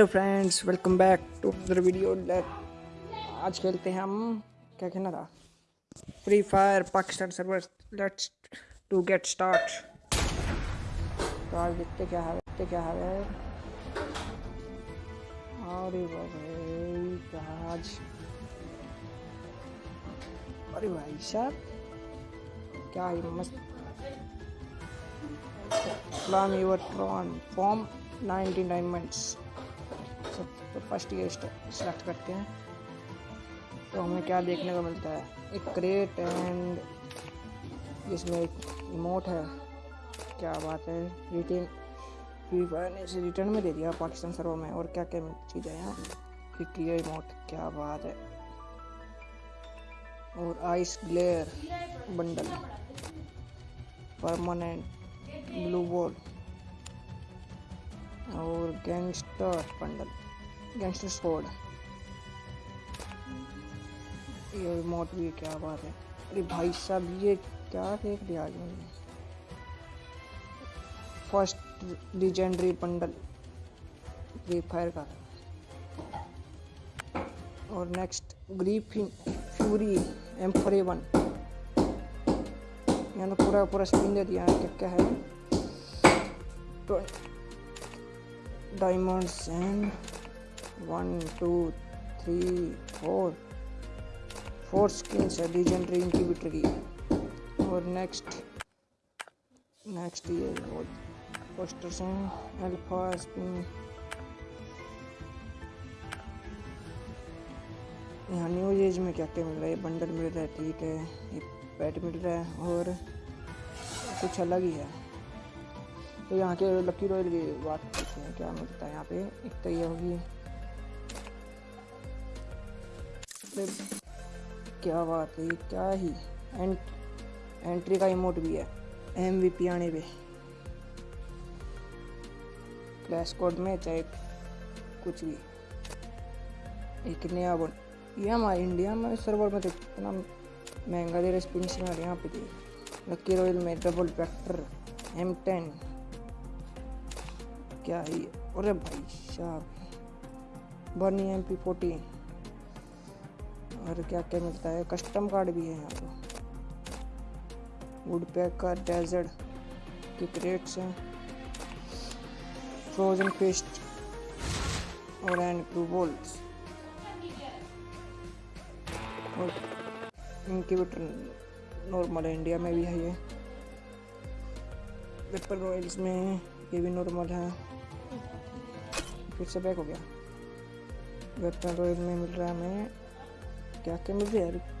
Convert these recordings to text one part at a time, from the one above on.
Hello friends welcome back to other video आज खेलते हैं हम। क्या कहना था? Free Fire Pakistan server let's to get start तो आज देखते क्या है, देखते क्या है। अरे आज? अरे भाई, साहब, क्या है मस्त? Plan your tron form 99 minutes सब तो फ़र्स्ट ये सेलेक्ट करते हैं। तो हमें क्या देखने को मिलता है? एक क्रेट एंड इसमें एक इमोट है। क्या बात है? रिटेन फ्री फायर ने इसे रिटर्न में दे दिया पाकिस्तान सर्वर में। और क्या क्या चीज़ें हैं ये इमोट क्या बात है? और ice glare bundle permanent blue ball और गैंगस्टर बंडल गैंगस्टर स्क्वाड ये रिमोट भी क्या बात है। अरे भाई साहब, ये क्या देख लिया आज मैंने। First legendary bundle Free Fire का। और next grip fury M four one यहाँ पूरा पूरा स्पिन दे दिया, क्या क्या है। Diamonds and one, two, three, four. Four skins है legendary incubator की और next next ये पोस्टर्स हैं अल्फ़ा स्पिन यहाँ न्यू एज में क्या क्या मिल रहा है? बंडल मिल रहा है ठीक है ये पैट मिल रहा है और कुछ अलग ही है। तो यहाँ के लकी रॉयल की बात करते हैं, क्या मिलता है यहाँ पे? एक तो ये होगी क्या बात है क्या ही? एंट, एंट्री का इमोट भी है। एम वी पी आने पे। क्लैश कोड में चाहे कुछ भी। एक नया बन ये हमारे इंडिया में सर्वर में तो इतना महँगा दे रहे स्पिन से यहाँ पे थी लकी रॉयल में डबल वैक्टर एम टेन क्या है अरे भाई साहब। बर्नी एम पी फोर्टीन और क्या क्या मिलता है? कस्टम कार्ड भी है यहाँ पे। वुड पैकर डेजर्ट के क्रेट्स हैं। फ्रोजन पेस्ट और एंड ब्लू बोल्ट और इंक्यूबेटर नॉर्मल है इंडिया में भी है ये। पेपर रॉयल्स में ये भी नॉर्मल है। फिर से बैक हो गया। वेपन रॉयल में मिल रहा है हमें क्या क्या मिल रहा है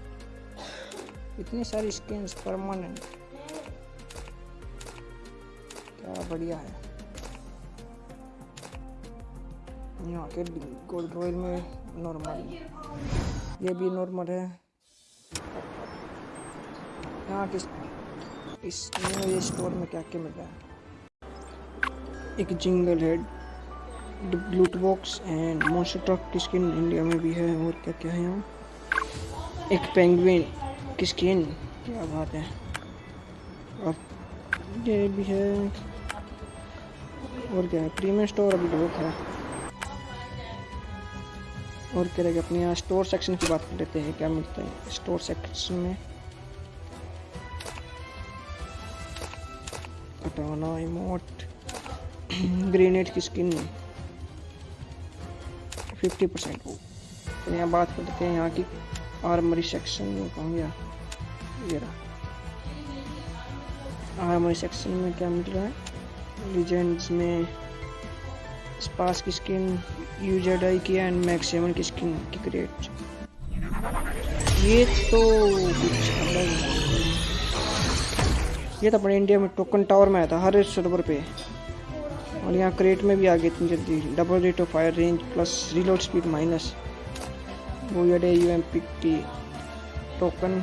इतनी सारी स्किन परमानेंट क्या बढ़िया है। यहाँ के गोल्ड रॉयल में नॉर्मल ये भी नॉर्मल है। यहाँ किस इस न्यू स्टोर में क्या क्या मिल रहा है? एक jingle head loot box and monster truck की स्किन इंडिया में भी है। और क्या क्या है यहाँ? एक पेंगुइन की स्किन क्या बात है? और ये भी है। और क्या है? प्रीमियम स्टोर अभी बहुत है। और क्या रहेगा? अपने यहाँ स्टोर सेक्शन की बात कर लेते हैं। क्या मिलता है? स्टोर सेक्शन में कटाना इमोट ग्रेनेड की स्किन फिफ्टी परसेंट यहाँ बात कर लेते हैं यहाँ की। आर्मरी सेक्शन में कहूँ गया ये रहा। आर्मरी सेक्शन में क्या मिल रहा है? लीजेंड्स में स्पास की स्किन यूज़र डाई की एंड मैक्स सेवन की स्किन की क्रिएट ये तो कुछ अलग ये तो अपने इंडिया में टोकन टावर में आया था, हर सर्वर पे। और यहाँ क्रेट में भी आ गए इतनी जल्दी double rate of fire range plus reload speed minus P T token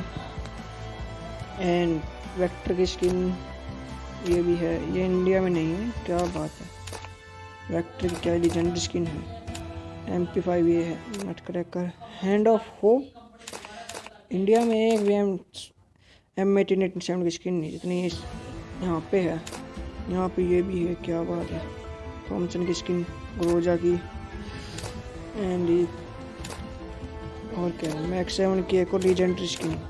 and vector की स्किन ये भी है। ये इंडिया में नहीं है, क्या बात है। वेक्टर की क्या लीजेंडरी स्किन है। एम पी फाइव ये है nut cracker hand of hope India में एक भी M M eighteen eighty seven की स्किन नहीं, जितनी यहाँ पे है। यहाँ पे ये भी है, क्या बात है। थॉमसन की स्किन ग्रोजा की। एंड और क्या है मैक्स सेवन की एक और लीजेंडरी स्किन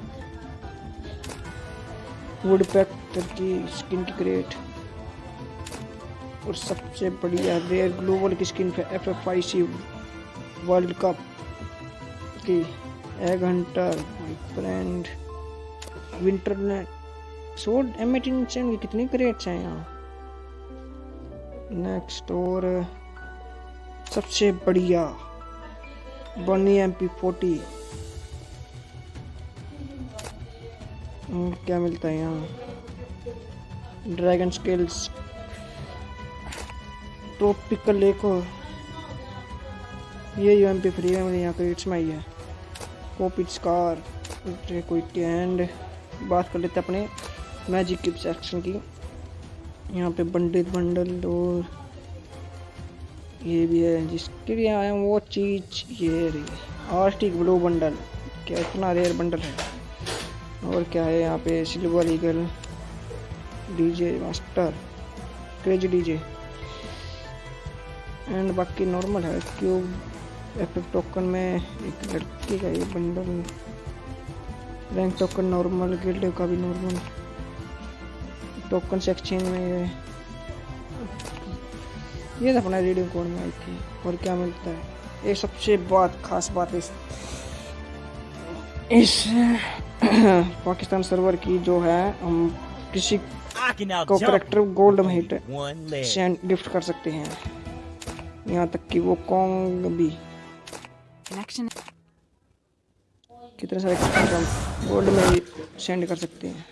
वुड पैक्टर की स्किन की क्रेट और सबसे बढ़िया रेयर ग्लोबल की skin F F I C world cup की। एग हंटर फ्रेंड विंटर ने सोड एम एटीन की कितनी क्रेट्स हैं यहाँ? नेक्स्ट और सबसे बढ़िया बनी एम पी फोर्टी क्या मिलता है यहाँ? ड्रैगन स्किल्स ट्रॉपिकल लेको ये यू एम पी फ्री है, मुझे यहाँ क्रेट्स में आई है। कॉपी स्कार एंड बात कर लेते अपने। मैजिक किप सेक्शन की। यहाँ पे बंडल बंडल और ये भी है, जिसके लिए आया वो चीज़ ये रही आर्टिक ब्लू बंडल। क्या इतना रेयर बंडल है? और क्या है यहाँ पे? Silver eagle, DJ master craze DJ. And बाकी नॉर्मल है क्यूब एफ़ टोकन में एक लड़की का ये bundle. Rank token normal guild का भी नॉर्मल टोकन से एक्सचेंज में ये ये अपना रीडिंग कोड में आई थी और क्या मिलता है। ये सबसे बात खास बात इस इस पाकिस्तान सर्वर की जो है हम किसी को करेक्टर गोल्ड महिट सेंड गिफ्ट कर सकते हैं। यहाँ तक कि वो कॉन्ग भी। कितने सारे गोल्ड में भी सेंड कर सकते हैं।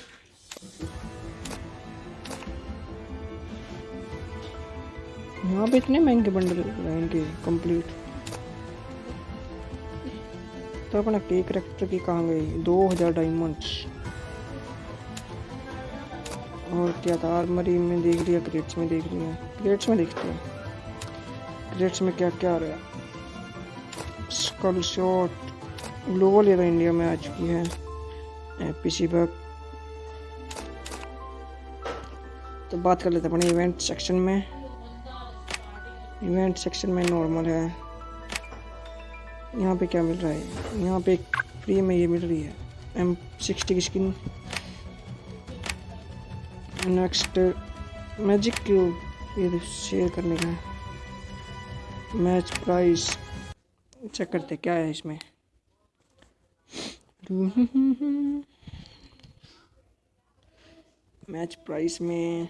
यहाँ पे इतने महँगे बंडल रहेंगे कंप्लीट तो अपना केक करेक्टर की कहाँ गई दो हज़ार डायमंड्स और क्या था? आर्मरी में देख लिया क्रेट्स में देख लिया क्रेट्स में देखते हैं। क्रेट्स में क्या क्या आ रहा है? स्कल शॉट ग्लोबल तो इंडिया में आ चुकी है। पीसी बग तो बात कर लेते हैं अपने इवेंट सेक्शन में। इवेंट सेक्शन में नॉर्मल है। यहाँ पे क्या मिल रहा है? यहाँ पे फ्री में ये मिल रही है। एम सिक्सटी की स्किन नेक्स्ट मैजिक क्यूब ये शेयर करने का मैच प्राइस चेक करते क्या है इसमें? मैच प्राइस में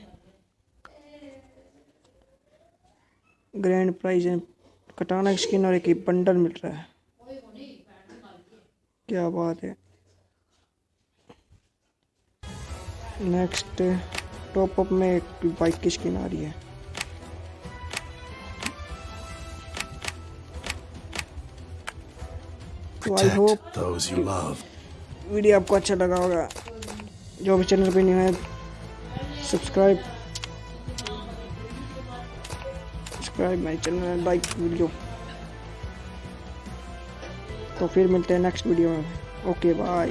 ग्रैंड प्राइज है। कटाना की स्किन और एक बंडल मिल रहा है। क्या बात है। नेक्स्ट टॉप अप में एक बाइक की स्किन आ रही है तो आई होप वीडियो आपको अच्छा लगा होगा। जो भी चैनल पे नहीं है subscribe subscribe my channel like video तो फिर मिलते हैं नेक्स्ट वीडियो में। Okay bye